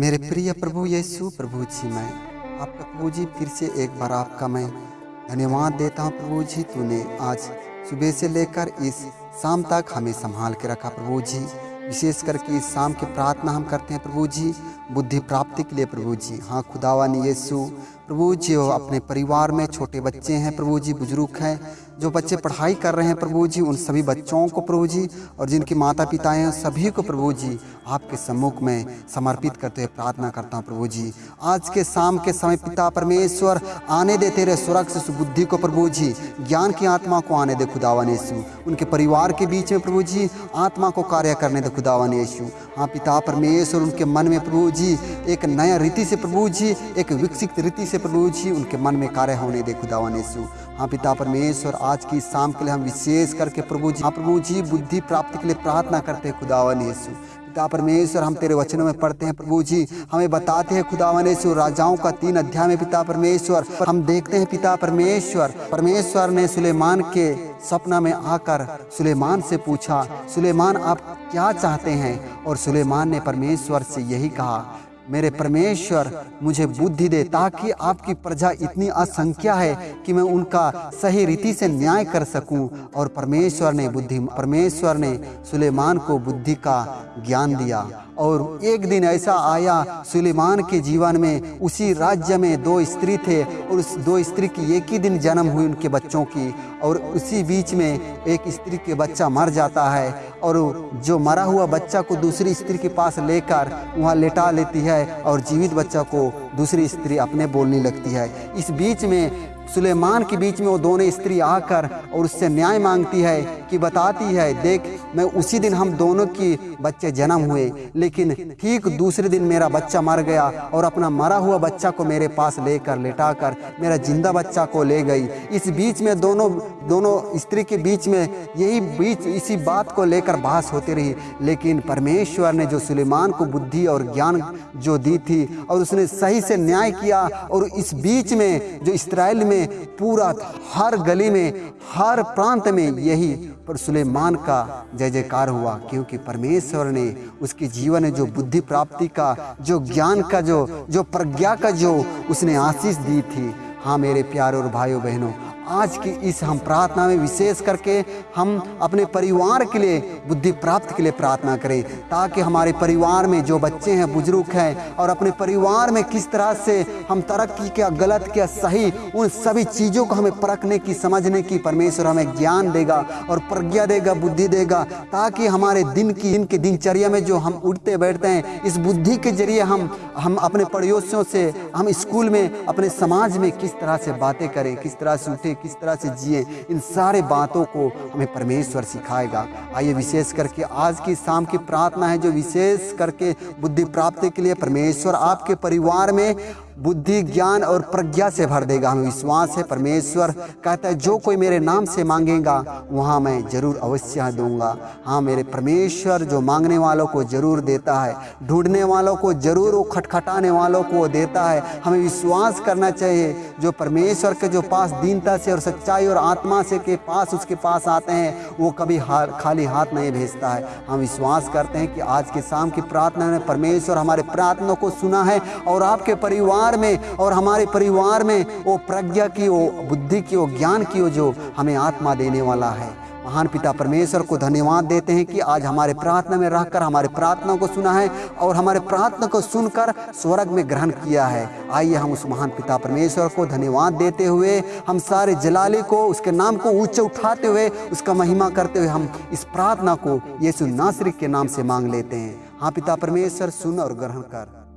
मेरे प्रिय प्रभु यीशु प्रभु जी, मैं आपका प्रभु जी फिर से एक बार आपका मैं धन्यवाद देता हूँ प्रभु जी, तूने आज सुबह से लेकर इस शाम तक हमें संभाल के रखा प्रभु जी। विशेष करके इस शाम की प्रार्थना हम करते हैं प्रभु जी, बुद्धि प्राप्ति के लिए प्रभु जी। हाँ खुदावानी यीशु प्रभु जी वो अपने परिवार में छोटे बच्चे हैं, प्रभु जी बुज़ुर्ग हैं, जो बच्चे पढ़ाई कर रहे हैं, प्रभु जी, उन सभी बच्चों को प्रभु जी और जिनके माता पिता हैं सभी को प्रभु जी आपके सम्मुख में समर्पित करते हुए प्रार्थना करता हूँ, प्रभु जी। आज के शाम के समय पिता परमेश्वर, आने दे तेरे स्वर्ग से सुबुद्धि को प्रभु जी, ज्ञान की आत्मा को आने दे खुदावन यीशु। उनके परिवार के बीच में प्रभु जी, आत्मा को कार्य करने दे खुदावन यीशु। हाँ पिता परमेश्वर, उनके मन में प्रभु जी, एक नया रीति से प्रभु जी, एक विकसित रीति से प्रभु जी उनके मन में कार्य होने दे खुदावन यीशु हाँ पिता परमेश्वर, आज की शाम के लिए हम विशेष करके प्रभु जी हाँ प्रभु जी, बुद्धि प्राप्ति के लिए प्रार्थना करते हैं खुदावन यीशु पिता परमेश्वर, हम तेरे वचनों में पढ़ते हैं, प्रभु जी, हमें बताते हैं खुदावन यीशु राजाओं का तीन अध्याय में पिता परमेश्वर हम देखते हैं, पिता परमेश्वर परमेश्वर ने सुलेमान के सपना में आकर सुलेमान से पूछा, सुलेमान, आप क्या चाहते हैं? और सुलेमान ने परमेश्वर से यही कहा मेरे परमेश्वर, मुझे बुद्धि दे ताकि आपकी प्रजा इतनी असंख्या है कि मैं उनका सही रीति से न्याय कर सकूँ। और परमेश्वर ने बुद्धि, परमेश्वर ने सुलेमान को बुद्धि का ज्ञान दिया। और एक दिन ऐसा आया, सुलेमान के जीवन में उसी राज्य में दो स्त्री थे और उस दो स्त्री की एक ही दिन जन्म हुई उनके बच्चों की। और उसी बीच में एक स्त्री के बच्चा मर जाता है। और जो मरा हुआ बच्चा को दूसरी स्त्री के पास लेकर वहाँ लेटा लेती है और जीवित बच्चा को दूसरी स्त्री अपने बोलने लगती है। इस बीच में, सुलेमान के बीच में वो दोनों स्त्री आकर और उससे न्याय मांगती है कि बताती है, देख, मैं उसी दिन हम दोनों की बच्चे जन्म हुए, लेकिन ठीक दूसरे दिन मेरा बच्चा मर गया और अपना मरा हुआ बच्चा को मेरे पास लेकर, लेटाकर मेरा ज़िंदा बच्चा को ले गई। इस बीच में दोनों दोनों स्त्री के बीच में यही बीच इसी बात को लेकर बहस होती रही। लेकिन परमेश्वर ने जो सुलेमान को बुद्धि और ज्ञान जो दी थी और उसने सही से न्याय किया और इस बीच में, जो इसराइल में, पूरा हर गली में, हर प्रांत में यही पर सुलेमान का जय जयकार हुआ। क्योंकि परमेश्वर ने उसके जीवन में जो बुद्धि प्राप्ति का, जो ज्ञान का, जो जो प्रज्ञा का जो उसने आशीष दी थी। हाँ मेरे प्यारे और भाइयों बहनों आज की इस हम प्रार्थना में विशेष करके हम अपने परिवार के लिए बुद्धि प्राप्त के लिए प्रार्थना करें, ताकि हमारे परिवार में जो बच्चे हैं, बुज़ुर्ग हैं, और अपने परिवार में किस तरह से हम तरक्की क्या, गलत क्या, सही, उन सभी चीज़ों को हमें परखने की, समझने की परमेश्वर हमें ज्ञान देगा और प्रज्ञा देगा, बुद्धि देगा, ताकि हमारे दिन की दिन की दिनचर्या में जो हम उठते बैठते हैं, इस बुद्धि के ज़रिए हम हम अपने पड़ोसियों से, हम स्कूल में, अपने समाज में किस तरह से बातें करें, किस तरह से उठे किस तरह से जिए, इन सारे बातों को हमें परमेश्वर सिखाएगा। आइए विशेष करके आज की शाम की प्रार्थना है, जो विशेष करके बुद्धि प्राप्ति के लिए परमेश्वर आपके परिवार में बुद्धि ज्ञान और प्रज्ञा से भर देगा। हमें विश्वास है परमेश्वर कहता है जो कोई मेरे नाम से मांगेगा वहाँ मैं ज़रूर अवश्य दूँगा। हाँ मेरे परमेश्वर जो मांगने वालों को ज़रूर देता है ढूँढने वालों को ज़रूर वो खटखटाने वालों को देता है। हमें विश्वास करना चाहिए जो परमेश्वर के जो पास दीनता से और सच्चाई और आत्मा से के पास उसके पास आते हैं वो कभी हार, खाली हाथ नहीं भेजता है। हम विश्वास करते हैं कि आज के शाम की प्रार्थना में परमेश्वर हमारे प्रार्थना को सुना है और आपके परिवार परिवार में और हमारे परिवार में वो प्रज्ञा की वो बुद्धि की वो ज्ञान की वो जो हमें आत्मा देने वाला है। महान पिता परमेश्वर को धन्यवाद देते हैं कि आज हमारे प्रार्थना में रहकर, हमारे प्रार्थना को सुना है और हमारे प्रार्थना को सुनकर स्वर्ग में ग्रहण किया है। आइए हम उस महान पिता परमेश्वर को धन्यवाद देते हुए, हम सारे जलाले को उसके नाम को ऊँचे उठाते हुए, उसका महिमा करते हुए हम इस प्रार्थना को यीशु नासरिक के नाम से मांग लेते हैं। हाँ पिता परमेश्वर, सुन और ग्रहण कर।